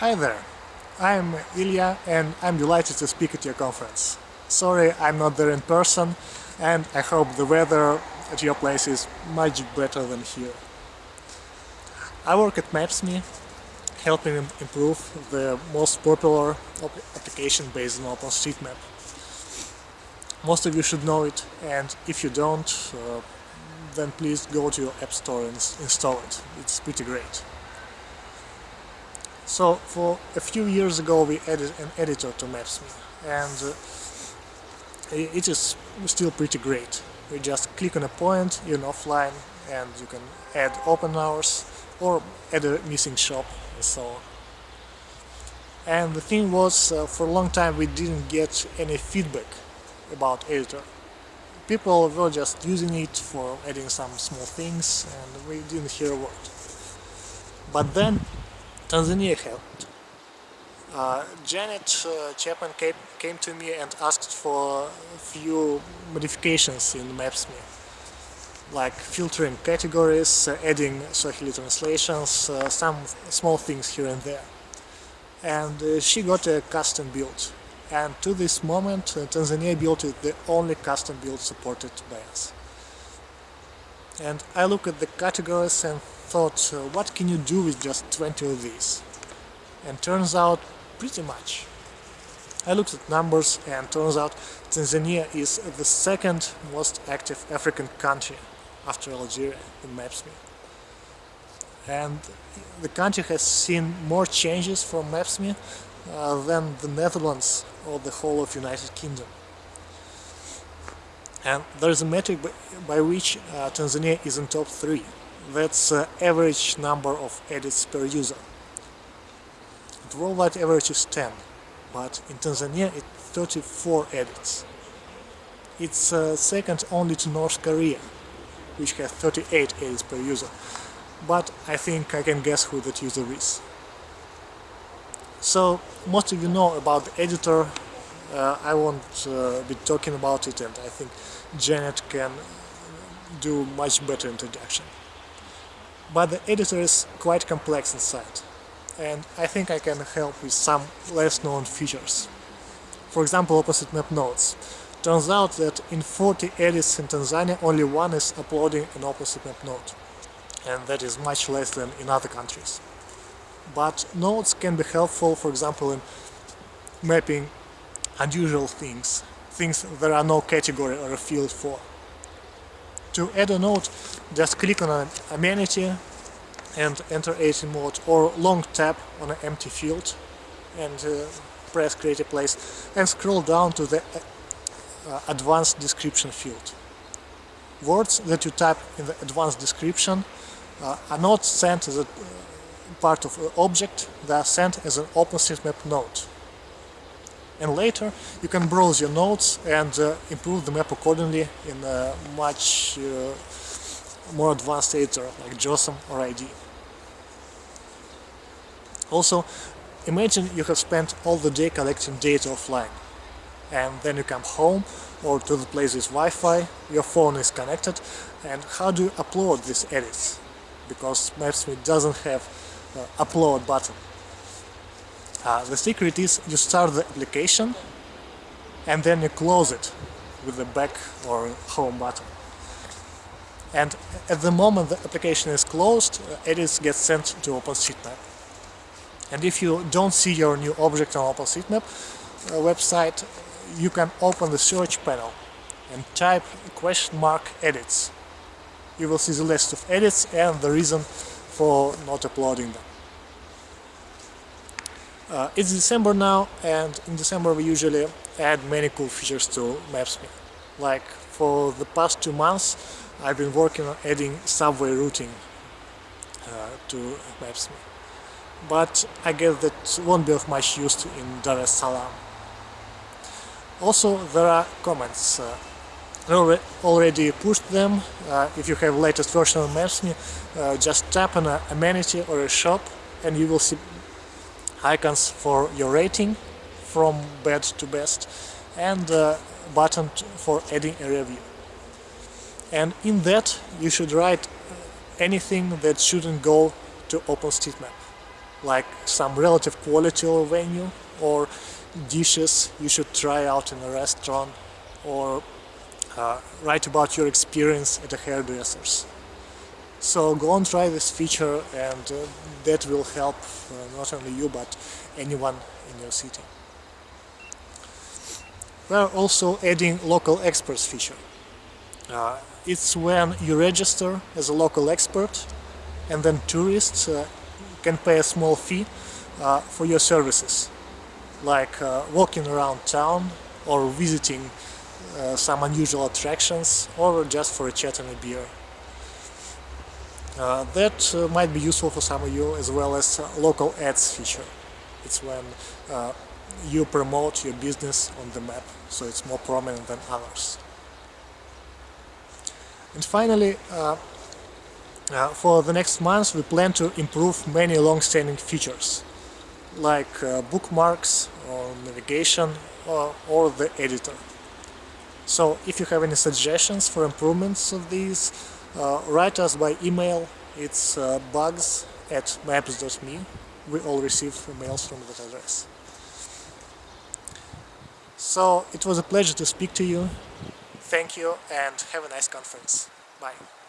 Hi there, I'm Ilya and I'm delighted to speak at your conference. Sorry I'm not there in person and I hope the weather at your place is much better than here. I work at Maps.me, helping improve the most popular application based on OpenStreetMap. Most of you should know it and if you don't, uh, then please go to your app store and install it. It's pretty great. So for a few years ago we added an editor to Maps.me and uh, it is still pretty great. You just click on a point in offline and you can add open hours or add a missing shop and so on. And the thing was, uh, for a long time we didn't get any feedback about editor. People were just using it for adding some small things and we didn't hear a word. But then Tanzania helped. Uh, Janet uh, Chapman came, came to me and asked for a few modifications in Maps.me, like filtering categories, uh, adding Swahili translations, uh, some small things here and there. And uh, she got a custom build. And to this moment, uh, Tanzania built is the only custom build supported by us. And I look at the categories and thought, uh, what can you do with just 20 of these? And turns out, pretty much. I looked at numbers and turns out Tanzania is the second most active African country after Algeria in Maps.me. And the country has seen more changes from Maps.me uh, than the Netherlands or the whole of United Kingdom. And there's a metric by, which uh, Tanzania is in top 3 that's uh, average number of edits per user. The worldwide average is 10, but in Tanzania it's 34 edits. It's uh, second only to North Korea, which has 38 edits per user. But I think I can guess who that user is. So, most of you know about the editor, uh, I won't uh, be talking about it and I think Janet can do much better introduction but the editor is quite complex inside and I think I can help with some less known features. For example, OpenStreetMap notes. Turns out that in 40 edits in Tanzania only one is uploading an OpenStreetMap note and that is much less than in other countries. But notes can be helpful, for example, in mapping unusual things, things there are no category or a field for. To add a note, just click on an amenity and enter edit mode or long tap on an empty field and uh, press create a place and scroll down to the uh, advanced description field. Words that you type in the advanced description uh, are not sent as a uh, part of an object, they are sent as an OpenStreetMap note and later you can browse your notes and uh, improve the map accordingly in a much uh, more advanced editor like JOSM or iD. Also, imagine you have spent all the day collecting data offline and then you come home or to the place with Wi-Fi, your phone is connected and how do you upload these edits? Because Maps.me doesn't have uh, upload button. Uh, the secret is you start the application and then you close it with the back or home button. And at the moment the application is closed, uh, edits get sent to OpenStreetMap. And if you don't see your new object on OpenStreetMap uh, website, you can open the search panel and type question mark edits. You will see the list of edits and the reason for not uploading them. Uh, it's December now and in December we usually add many cool features to Maps.me. Like for the past two months I've been working on adding subway routing uh, to Maps.me. But I guess that won't be of much use in Dar es Salaam. Also there are comments. Uh, I already pushed them. Uh, if you have latest version of Maps.me, uh, just tap on an amenity or a shop and you will see icons for your rating from bad to best and a button for adding a review. And in that you should write anything that shouldn't go to OpenStreetMap. like some relative quality of a venue or dishes you should try out in a restaurant or uh, write about your experience at a hairdresser's. So go and try this feature and uh, that will help uh, not only you but anyone in your city. We are also adding local experts feature. Uh, it's when you register as a local expert and then tourists uh, can pay a small fee uh, for your services like uh, walking around town or visiting some unusual attractions or just for a chat and a beer. Uh, that uh, might be useful for some of you as well as local ads feature. It's when you promote your business on the map so it's more prominent than others. And finally, uh, uh, for the next months we plan to improve many long-standing features like uh, bookmarks or navigation or, or, the editor. So if you have any suggestions for improvements of these, uh, write us by email, it's uh, bugs at maps.me. We all receive emails from that address. So it was a pleasure to speak to you. Thank you and have a nice conference. Bye.